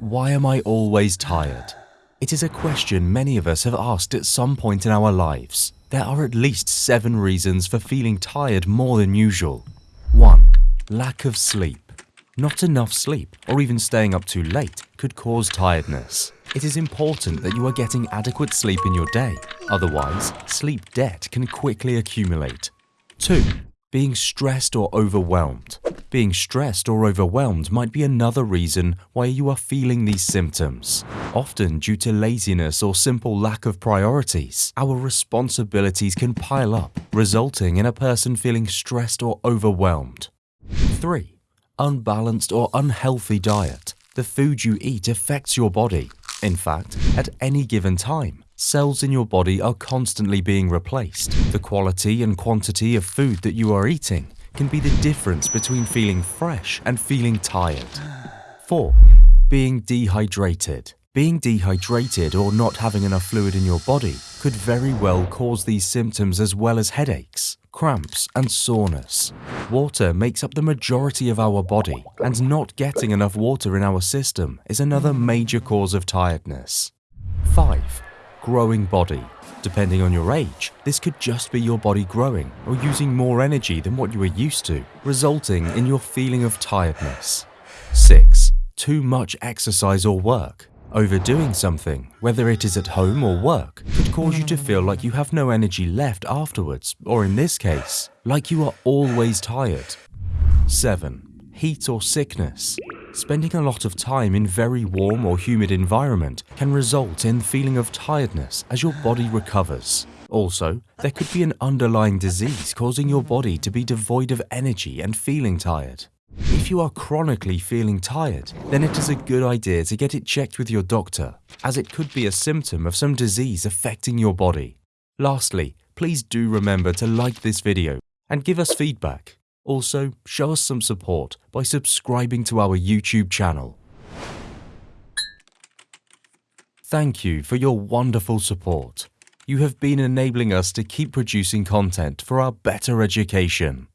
Why am I always tired? It is a question many of us have asked at some point in our lives. There are at least seven reasons for feeling tired more than usual. 1. Lack of sleep. Not enough sleep, or even staying up too late, could cause tiredness. It is important that you are getting adequate sleep in your day, otherwise, sleep debt can quickly accumulate. 2. Being stressed or overwhelmed. Being stressed or overwhelmed might be another reason why you are feeling these symptoms. Often due to laziness or simple lack of priorities, our responsibilities can pile up, resulting in a person feeling stressed or overwhelmed. 3 unbalanced or unhealthy diet. The food you eat affects your body. In fact, at any given time, cells in your body are constantly being replaced. The quality and quantity of food that you are eating can be the difference between feeling fresh and feeling tired. 4. Being dehydrated. Being dehydrated or not having enough fluid in your body could very well cause these symptoms as well as headaches cramps, and soreness. Water makes up the majority of our body, and not getting enough water in our system is another major cause of tiredness. 5. Growing body. Depending on your age, this could just be your body growing or using more energy than what you are used to, resulting in your feeling of tiredness. 6. Too much exercise or work. Overdoing something, whether it is at home or work, could cause you to feel like you have no energy left afterwards, or in this case, like you are always tired. 7. Heat or sickness. Spending a lot of time in very warm or humid environment can result in feeling of tiredness as your body recovers. Also, there could be an underlying disease causing your body to be devoid of energy and feeling tired. If you are chronically feeling tired, then it is a good idea to get it checked with your doctor, as it could be a symptom of some disease affecting your body. Lastly, please do remember to like this video and give us feedback. Also, show us some support by subscribing to our YouTube channel. Thank you for your wonderful support. You have been enabling us to keep producing content for our better education.